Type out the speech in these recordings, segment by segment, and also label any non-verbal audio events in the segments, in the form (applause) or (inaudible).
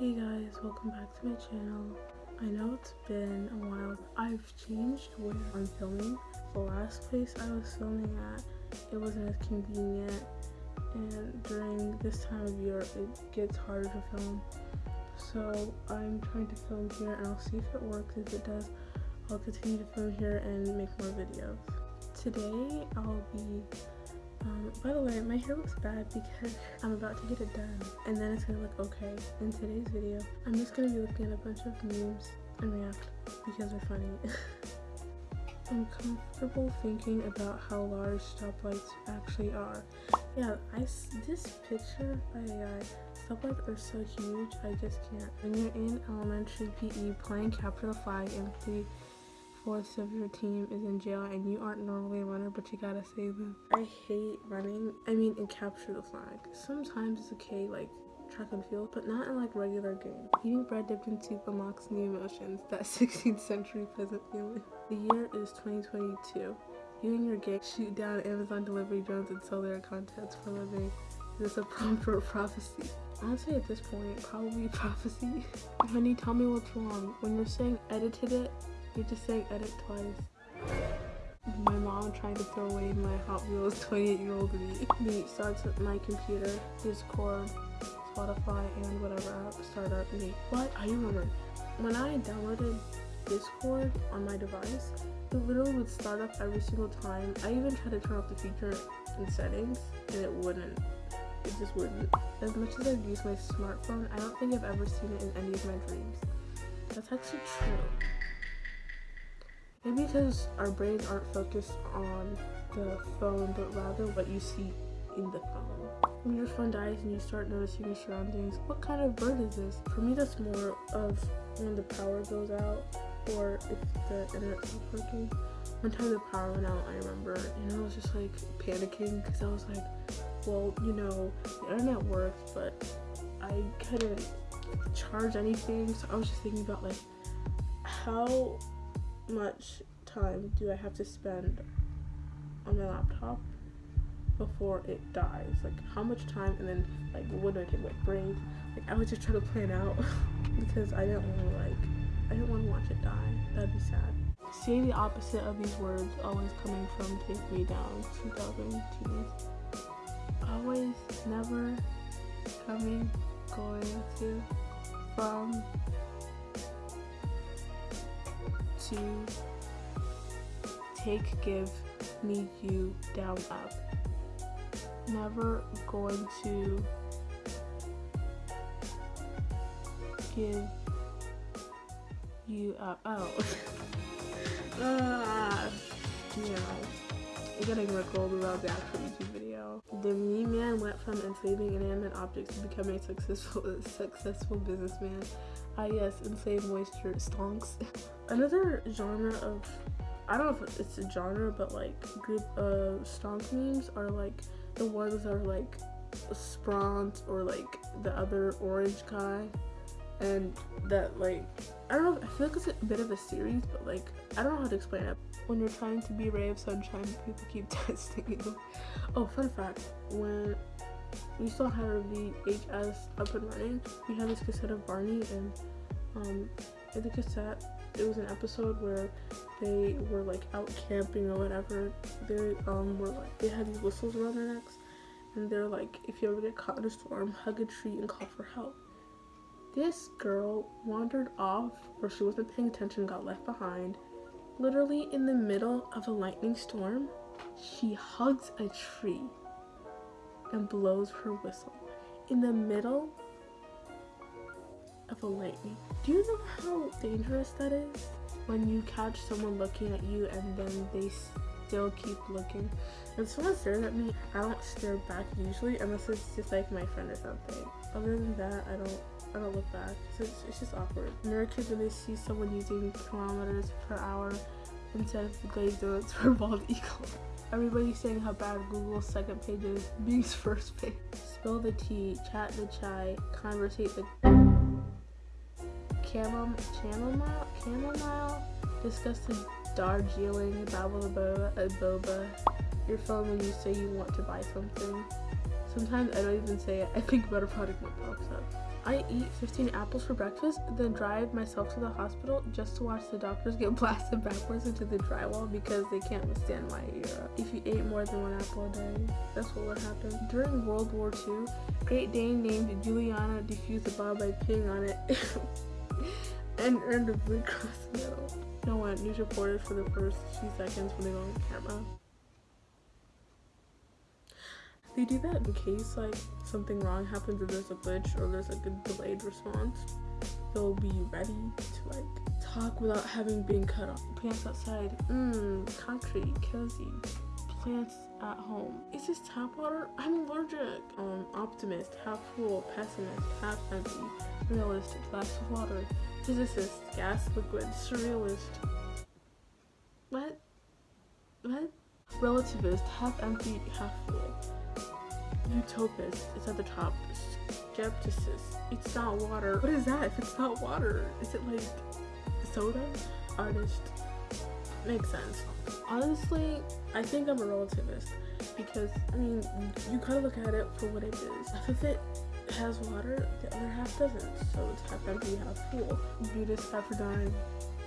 Hey guys, welcome back to my channel. I know it's been a while. I've changed where I'm filming. The last place I was filming at, it wasn't as convenient and during this time of year it gets harder to film. So I'm trying to film here and I'll see if it works. If it does, I'll continue to film here and make more videos. Today I'll be by the way, my hair looks bad because I'm about to get it done and then it's gonna look okay. In today's video, I'm just gonna be looking at a bunch of memes and react because they're funny. (laughs) I'm comfortable thinking about how large stoplights actually are. Yeah, I, this picture by AI, stoplights are so huge, I just can't. When you're in elementary PE playing capture the flag and three fourths of your team is in jail and you aren't normally a runner but you gotta save them. I hate running. I mean in capture the flag. Sometimes it's okay like track and field, but not in like regular game. Eating bread dipped in soup unlocks new emotions, that (laughs) 16th century peasant feeling. The year is 2022. You and your gang shoot down Amazon delivery drones and sell their contents for living. Is this a prompt for a prophecy? Honestly, at this point, probably prophecy. (laughs) Honey, tell me what's wrong. When you're saying edited it, you're just saying edit twice. My mom trying to throw away my Hot Wheels 28 year old me. Me starts at my computer, Discord, Spotify, and whatever app me. What? I remember. When I downloaded Discord on my device, it literally would start up every single time. I even tried to turn off the feature in settings and it wouldn't. It just wouldn't. As much as I've used my smartphone, I don't think I've ever seen it in any of my dreams. That's actually true. Maybe because our brains aren't focused on the phone, but rather what you see in the phone. When your phone dies and you start noticing your surroundings, what kind of bird is this? For me, that's more of when the power goes out or if the internet not working. One time the power went out, I remember, and I was just like panicking because I was like, well, you know, the internet works, but I couldn't charge anything. So I was just thinking about like, how much time do I have to spend on my laptop before it dies? Like how much time and then like what do I take like break? Like I was just trying to plan out (laughs) because I didn't want to like I didn't want to watch it die. That'd be sad. Seeing the opposite of these words always coming from Take Me Down 2010. Always, never, coming, going to, from, to take, give, me, you, down, up. Never going to give you up. Oh. (laughs) ah, know, I'm getting recalled about the actual YouTube. The meme man went from enslaving inanimate objects to becoming a successful, (laughs) successful businessman. Ah yes, enslaved moisture stonks. (laughs) Another genre of, I don't know if it's a genre, but like group of stonk memes are like the ones that are like Spront or like the other orange guy and that like I don't know I feel like it's a bit of a series but like I don't know how to explain it. When you're trying to be a ray of sunshine people keep (laughs) testing you. Oh fun fact. When we still had our VHS up and running we had this cassette of Barney and um in the cassette it was an episode where they were like out camping or whatever. They um were like they had these whistles around their necks and they're like if you ever get caught in a storm hug a tree and call for help this girl wandered off where she wasn't paying attention, got left behind. Literally in the middle of a lightning storm, she hugs a tree and blows her whistle. In the middle of a lightning. Do you know how dangerous that is? When you catch someone looking at you and then they still keep looking. When someone stares at me, I don't stare back usually unless it's just like my friend or something. Other than that, I don't I don't look back. It's, it's just awkward. Americans, when they see someone using kilometers per hour instead of the glazed donuts for bald eagle. Everybody's saying how bad Google's second page is, Bing's (laughs) first page. Spill the tea, chat the chai, conversate the chamom chamomile, chamomile, discuss the Darjeeling, babble boba, a boba, your phone when you say you want to buy something. Sometimes I don't even say it, I think about a product that pops up. I eat 15 apples for breakfast, then drive myself to the hospital just to watch the doctors get (laughs) blasted backwards into the drywall because they can't withstand my era. If you ate more than one apple a day, that's what would happen. During World War II, Great Dane named Juliana defused the bomb by peeing on it (laughs) and earned a Blue Cross medal. Know what? News reporters for the first few seconds when they go on camera. They do that in case like something wrong happens or there's a glitch or there's like a delayed response. They'll be ready to like talk without having been cut off. Plants outside, mmm, concrete, cozy. Plants at home. Is this tap water? I'm allergic. Um, optimist, half full, pessimist, half empty, realist, glass of water, physicist, gas, liquid, surrealist. What? What? Relativist, half empty, half full utopist is at the top. Skepticist. It's not water. What is that if it's not water? Is it like soda? Artist. Makes sense. Honestly, I think I'm a relativist because I mean you gotta look at it for what it is. Half of it has water, the other half doesn't. So it's half empty, half full. Buddhist half for dying.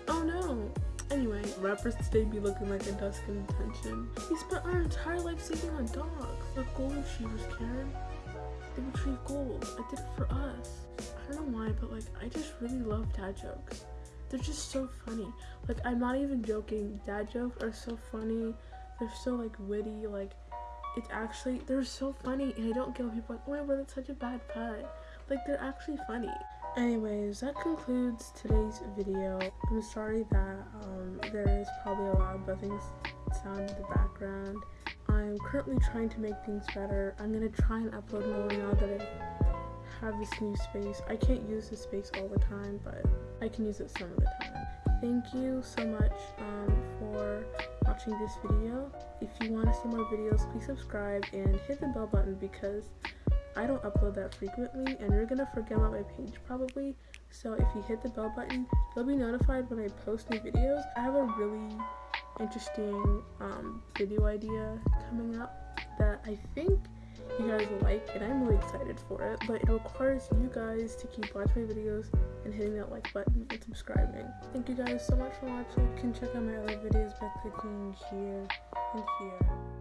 Oh no! Anyway, rappers today be looking like a dusk in detention. We spent our entire life saving on dogs. They're gold retrievers, Karen. They retrieve gold. I did it for us. I don't know why, but like, I just really love dad jokes. They're just so funny. Like, I'm not even joking. Dad jokes are so funny. They're so like witty. Like, it's actually, they're so funny. And I don't get people like, oh my god, that's such a bad pet. Like, they're actually funny. Anyways, that concludes today's video. I'm sorry that um, there is probably a lot of buzzing sound in the background. I'm currently trying to make things better. I'm gonna try and upload more now that I have this new space. I can't use this space all the time, but I can use it some of the time. Thank you so much um, for watching this video. If you want to see more videos, please subscribe and hit the bell button because I don't upload that frequently and you're gonna forget about my page probably. So if you hit the bell button, you'll be notified when I post new videos. I have a really interesting um, video idea coming up that I think you guys will like and I'm really excited for it. But it requires you guys to keep watching my videos and hitting that like button and subscribing. Thank you guys so much for watching. You can check out my other videos by clicking here and here.